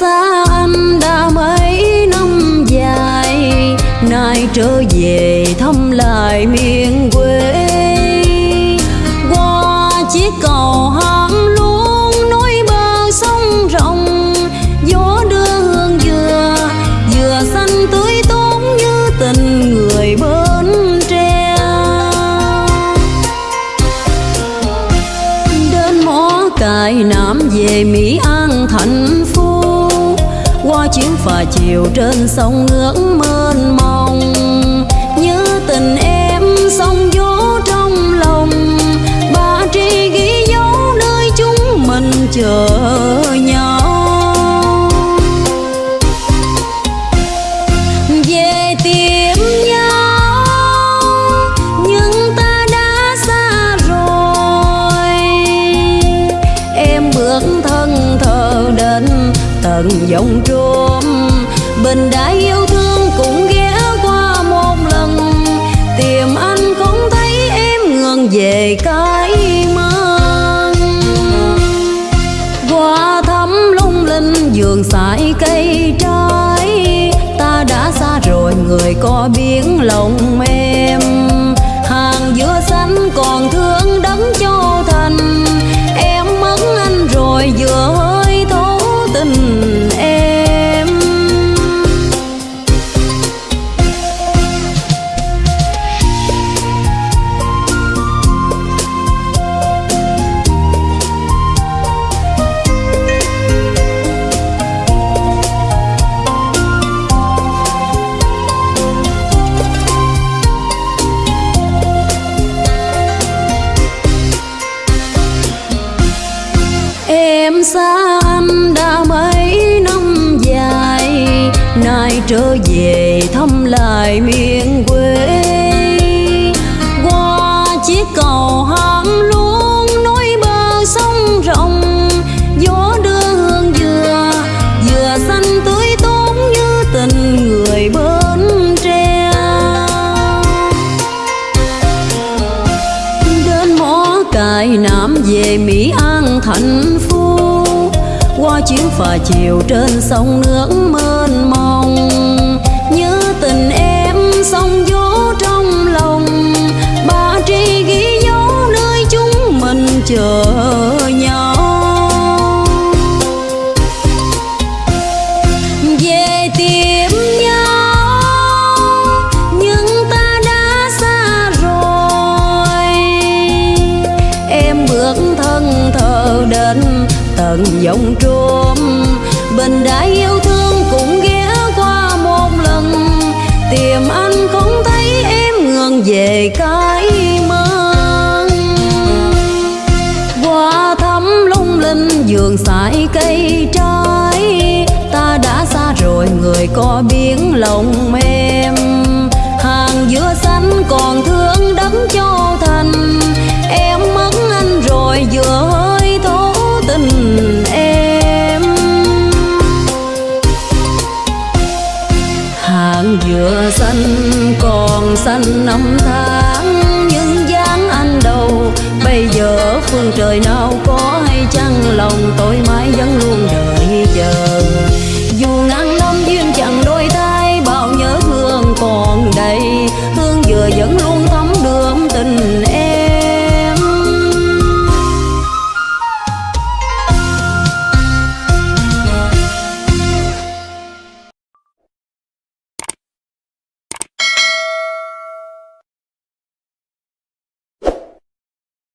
xa anh đã mấy năm dài, nay trở về thăm lại miền quê. Qua chiếc cầu hàm luôn nối bờ sông rộng, gió đưa hương dừa dừa xanh tươi tốt như tình người bên tre. Đến mó cài nam về mỹ an thành phố qua chiếu phà chiều trên sông ngưỡng mênh mông. Như tình em sông gió trong lòng, ba tri ghi dấu nơi chúng mình chờ. Tận dòng trôm bình đã yêu thương cũng ghé qua một lần. Tìm anh không thấy em ngừng về cái mang. Qua thắm lung linh vườn sải cây trái. Ta đã xa rồi, người có biến lòng em. Xa anh đã mấy năm dài, Nay trở về thăm lại miền quê. Qua chiếc cầu hàm luôn nối bờ sông rộng, Gió đưa hương dừa Dừa xanh tươi tốt như tình người bến tre. Đến mó cài nam về mỹ an thành phố qua chuyến phà chiều trên sông nước mênh mông. Như tình em sông gió trong lòng, ba tri ghi dấu nơi chúng mình chờ. Tận dòng trôm. Bình đã yêu thương cũng ghé qua một lần. Tìm anh không thấy em ngừng về cái mơ qua thắm lung linh vườn sải cây trái, ta đã xa rồi người có biến lòng em hàng dừa xanh còn xanh năm tháng, nhưng dáng anh đâu? Bây giờ phương trời nào có hay chăng lòng tôi mãi vẫn luôn